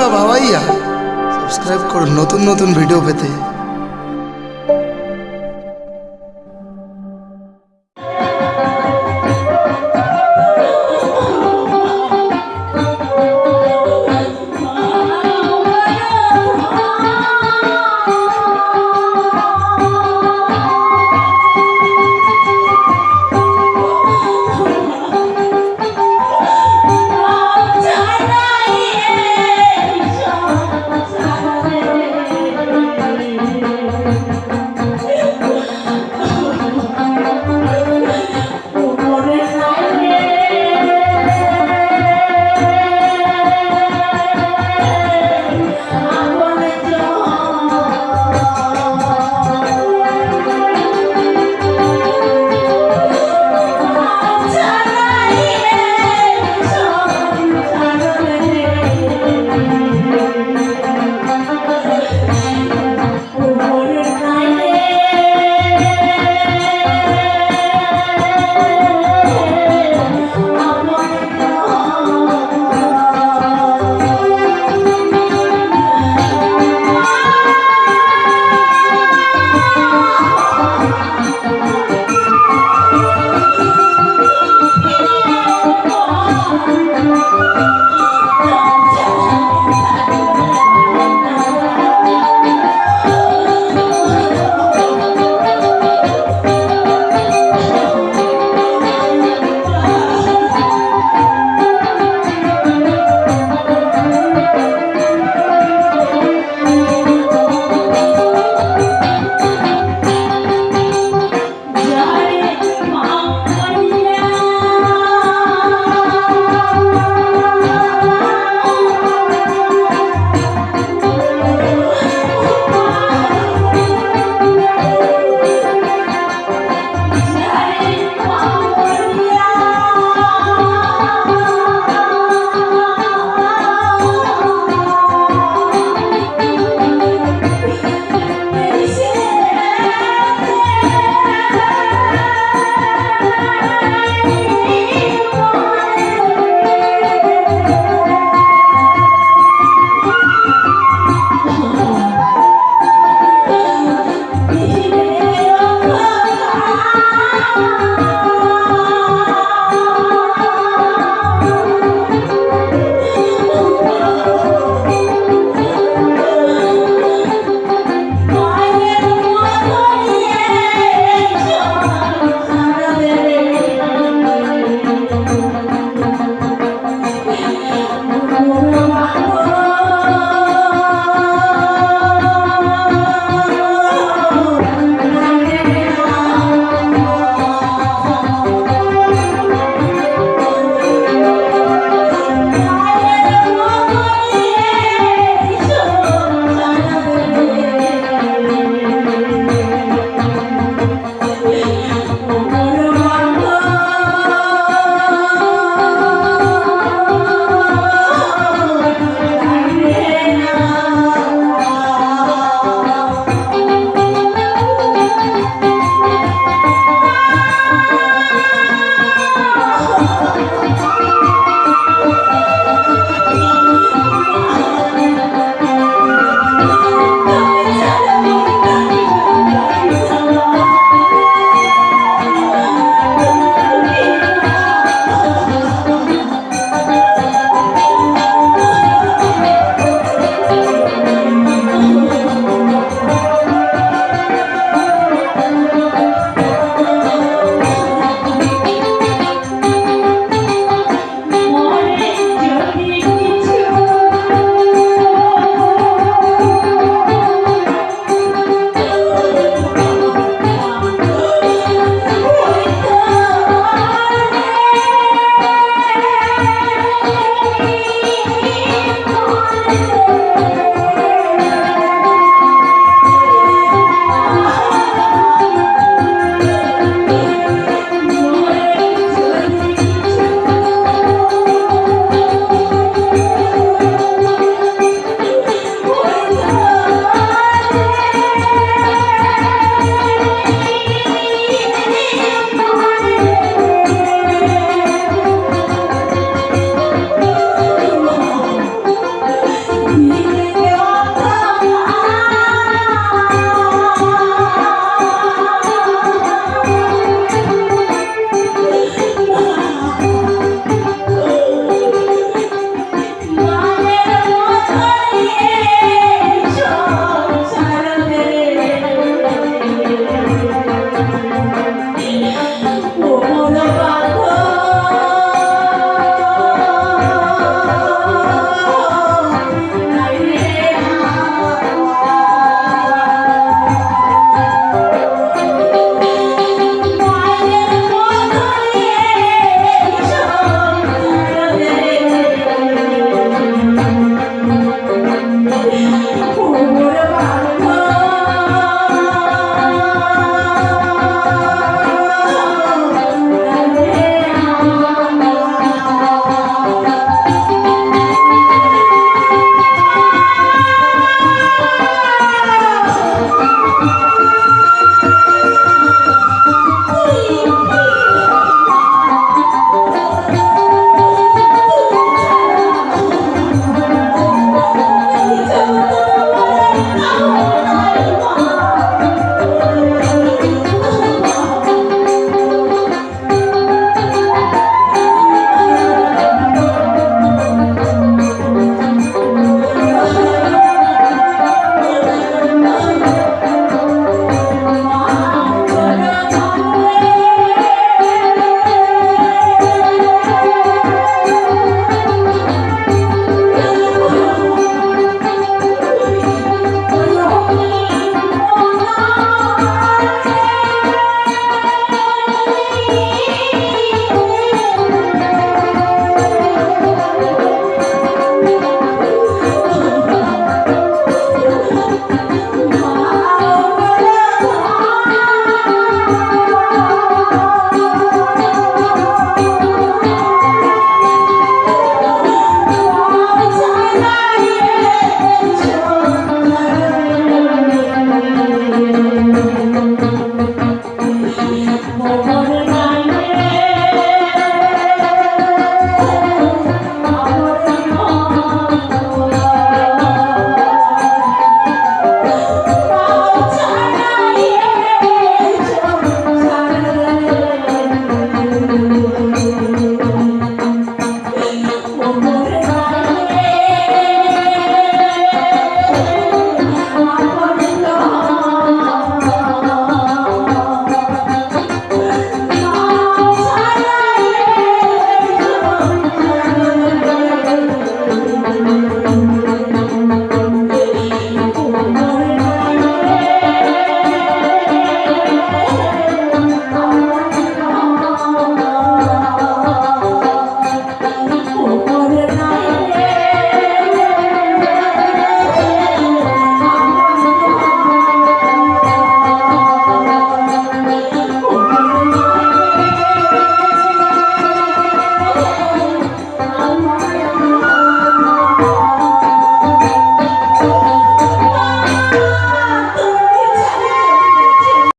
বন্ধুরা ভাবাইয়া সাবস্ক্রাইব করুন নতুন নতুন ভিডিও পেতে। Oh.